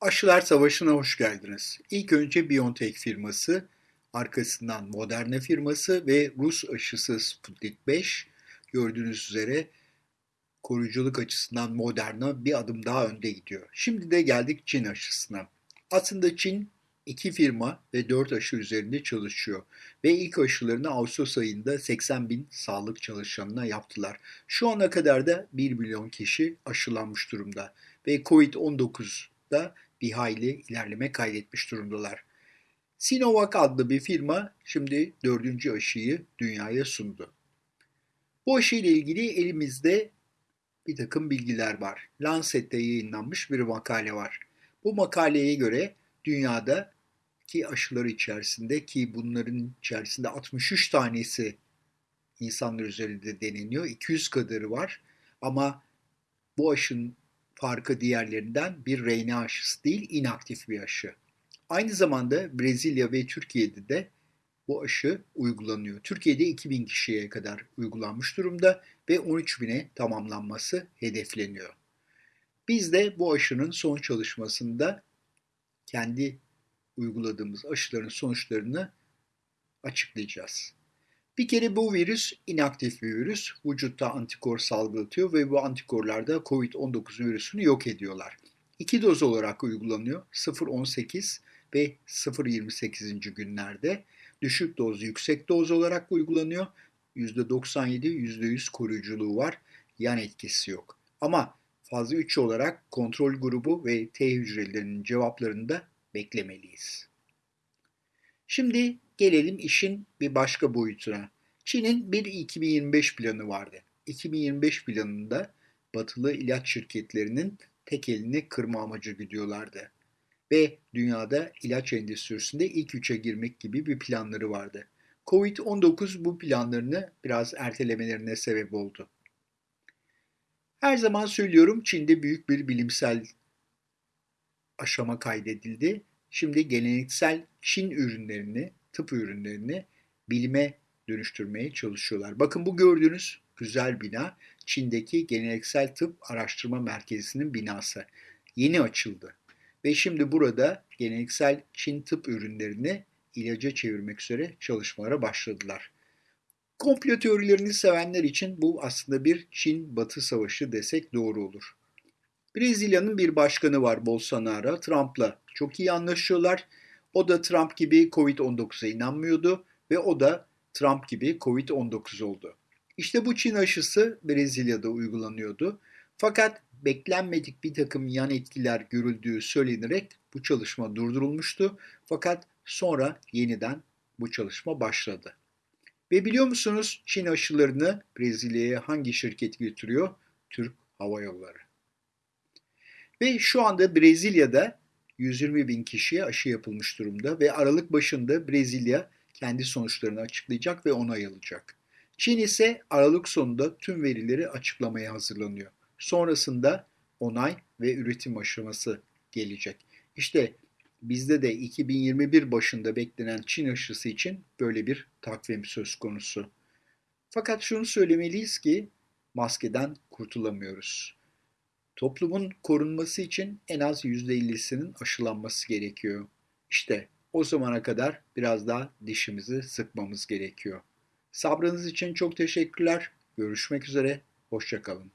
Aşılar Savaşı'na hoş geldiniz. İlk önce BioNTech firması, arkasından Moderna firması ve Rus aşısı Sputnik 5. Gördüğünüz üzere koruyuculuk açısından Moderna bir adım daha önde gidiyor. Şimdi de geldik Çin aşısına. Aslında Çin iki firma ve dört aşı üzerinde çalışıyor. Ve ilk aşılarını Ağustos ayında 80 bin sağlık çalışanına yaptılar. Şu ana kadar da 1 milyon kişi aşılanmış durumda. Ve Covid-19'da bir hayli ilerleme kaydetmiş durumdalar. Sinovac adlı bir firma şimdi dördüncü aşıyı dünyaya sundu. Bu aşı ile ilgili elimizde bir takım bilgiler var. Lancet'te yayınlanmış bir makale var. Bu makaleye göre dünyada ki aşılar içerisinde ki bunların içerisinde 63 tanesi insanlar üzerinde deneniyor. 200 kadarı var ama bu aşının farkı diğerlerinden bir RNA aşısı değil, inaktif bir aşı. Aynı zamanda Brezilya ve Türkiye'de de bu aşı uygulanıyor. Türkiye'de 2000 kişiye kadar uygulanmış durumda ve 13 bine tamamlanması hedefleniyor. Biz de bu aşının son çalışmasında kendi uyguladığımız aşıların sonuçlarını açıklayacağız. Bir kere bu virüs inaktif bir virüs. Vücutta antikor salgılatıyor ve bu antikorlar da COVID-19 virüsünü yok ediyorlar. İki doz olarak uygulanıyor. 0-18 ve 0-28. günlerde. Düşük doz, yüksek doz olarak uygulanıyor. %97, %100 koruyuculuğu var. Yan etkisi yok. Ama fazla 3 olarak kontrol grubu ve T hücrelerinin cevaplarını da beklemeliyiz. Şimdi gelelim işin bir başka boyutuna. Çin'in bir 2025 planı vardı. 2025 planında batılı ilaç şirketlerinin tek elini kırma amacı gidiyorlardı. Ve dünyada ilaç endüstrisinde ilk üçe girmek gibi bir planları vardı. Covid-19 bu planlarını biraz ertelemelerine sebep oldu. Her zaman söylüyorum Çin'de büyük bir bilimsel aşama kaydedildi. Şimdi geleneksel Çin ürünlerini, tıp ürünlerini bilime dönüştürmeye çalışıyorlar. Bakın bu gördüğünüz güzel bina Çin'deki geleneksel tıp araştırma merkezinin binası. Yeni açıldı. Ve şimdi burada geleneksel Çin tıp ürünlerini ilaca çevirmek üzere çalışmalara başladılar. Komplo teorilerini sevenler için bu aslında bir Çin-Batı savaşı desek doğru olur. Brezilya'nın bir başkanı var Bolsonaro, Trump'la çok iyi anlaşıyorlar. O da Trump gibi Covid-19'a inanmıyordu ve o da Trump gibi Covid-19 oldu. İşte bu Çin aşısı Brezilya'da uygulanıyordu. Fakat beklenmedik bir takım yan etkiler görüldüğü söylenerek bu çalışma durdurulmuştu. Fakat sonra yeniden bu çalışma başladı. Ve biliyor musunuz Çin aşılarını Brezilya'ya hangi şirket götürüyor? Türk Hava Yolları. Ve şu anda Brezilya'da 120 bin kişiye aşı yapılmış durumda ve Aralık başında Brezilya kendi sonuçlarını açıklayacak ve onay alacak. Çin ise Aralık sonunda tüm verileri açıklamaya hazırlanıyor. Sonrasında onay ve üretim aşaması gelecek. İşte bizde de 2021 başında beklenen Çin aşısı için böyle bir takvim söz konusu. Fakat şunu söylemeliyiz ki maskeden kurtulamıyoruz. Toplumun korunması için en az %50'sinin aşılanması gerekiyor. İşte o zamana kadar biraz daha dişimizi sıkmamız gerekiyor. Sabrınız için çok teşekkürler. Görüşmek üzere. Hoşçakalın.